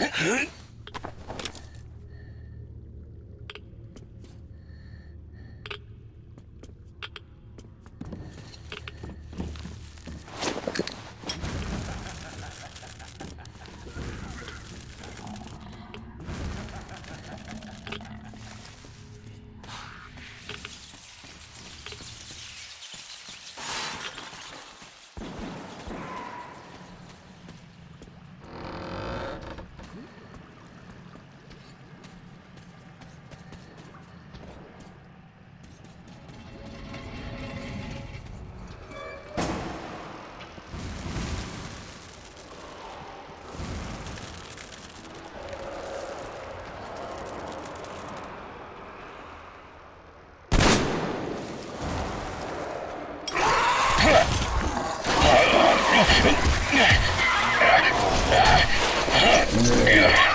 え っ Yeah.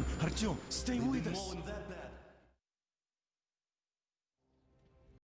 Артем, Артем, stay with us.